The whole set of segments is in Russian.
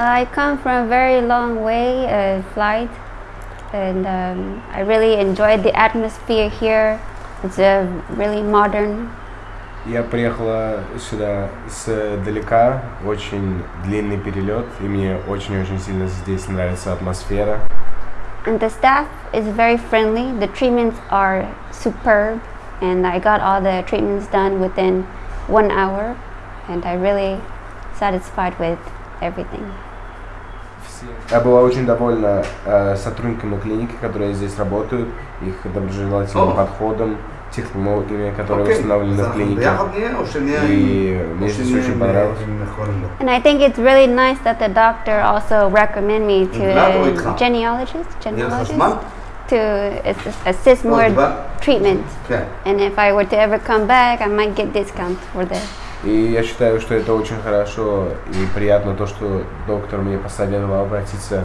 I come from a very long way uh, flight, and um, I really enjoyed the atmosphere here. It's uh, really modern. Я приехала сюда с далека, очень длинный перелет, и мне очень-очень сильно здесь нравится атмосфера. And the staff is very friendly. The treatments are superb, and I got all the treatments done within one hour, and I really satisfied with everything. Я была очень довольна э, сотрудниками клиники, которые здесь работают, их доброжелательным oh. подходом, технологиями, которые okay. установлены в клинике. И мне здесь очень понравилось. And I think it's really nice that the doctor also recommend me to a genealogist, genealogist to assist more treatment. And if I were to ever come back, I might get discount for that. И я считаю, что это очень хорошо и приятно то, что доктор мне посоветовал обратиться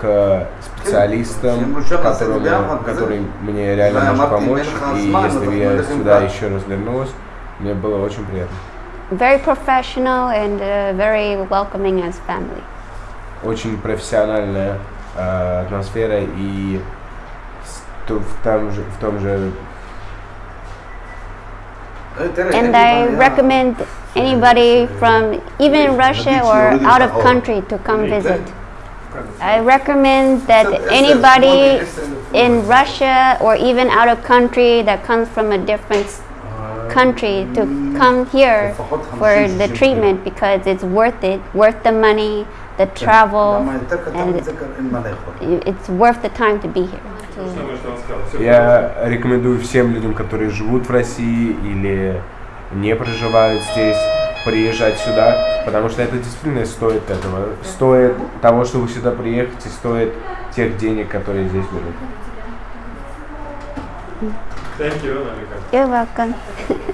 к специалистам, которому, который мне реально может помочь. И если бы я сюда еще раз вернулась, мне было очень приятно. Very professional and э, very welcoming as family. Очень профессиональная э, атмосфера и в том же, в том же and I recommend anybody from even Russia or out of country to come visit. I recommend that anybody in Russia or even out of country that comes from a different country to come here for the treatment because it's worth it, worth the money, the travel, and it's worth the time to be here. Я рекомендую всем людям, которые живут в России или не проживают здесь, приезжать сюда, потому что это действительно стоит этого. Стоит того, чтобы сюда приехать, и стоит тех денег, которые здесь будут. Thank you. You're welcome.